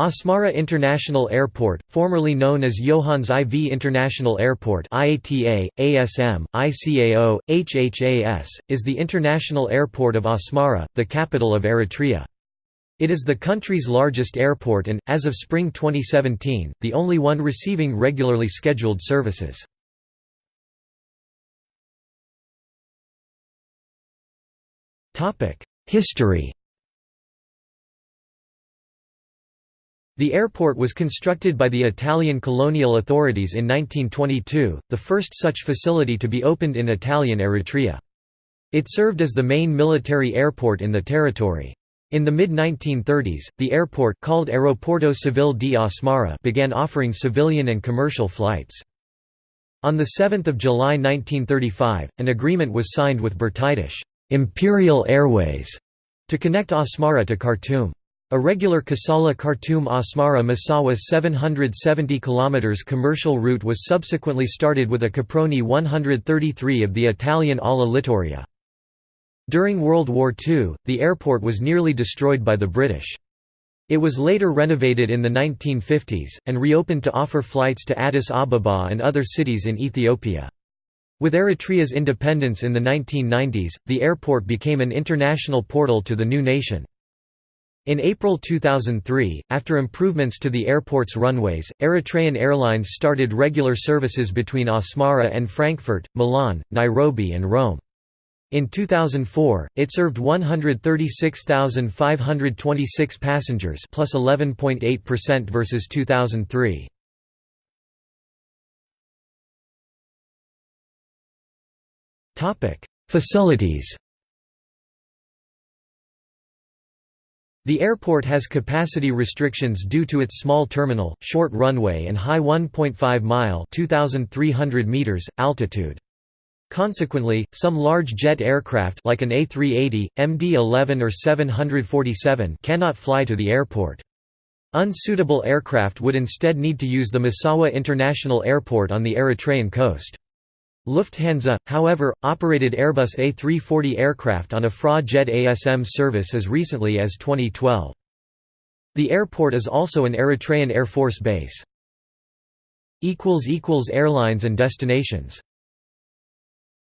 Asmara International Airport, formerly known as Johannes IV International Airport IATA, ASM, ICAO, HHAS, is the international airport of Asmara, the capital of Eritrea. It is the country's largest airport and, as of spring 2017, the only one receiving regularly scheduled services. History The airport was constructed by the Italian colonial authorities in 1922, the first such facility to be opened in Italian Eritrea. It served as the main military airport in the territory. In the mid-1930s, the airport called Aeroporto Civile di Asmara began offering civilian and commercial flights. On 7 July 1935, an agreement was signed with British Imperial Airways to connect Asmara to Khartoum. A regular Kassala Khartoum Asmara Massawa 770 km commercial route was subsequently started with a Caproni 133 of the Italian Ala Littoria. During World War II, the airport was nearly destroyed by the British. It was later renovated in the 1950s, and reopened to offer flights to Addis Ababa and other cities in Ethiopia. With Eritrea's independence in the 1990s, the airport became an international portal to the new nation. In April 2003, after improvements to the airport's runways, Eritrean Airlines started regular services between Asmara and Frankfurt, Milan, Nairobi and Rome. In 2004, it served 136,526 passengers plus 11.8% versus 2003. Facilities The airport has capacity restrictions due to its small terminal, short runway and high 1.5-mile meters, altitude. Consequently, some large jet aircraft like an A380, MD-11 or 747 cannot fly to the airport. Unsuitable aircraft would instead need to use the Massawa International Airport on the Eritrean coast. Lufthansa, however, operated Airbus A340 aircraft on a FRA JED ASM service as recently as 2012. The airport is also an Eritrean Air Force base. Airlines and destinations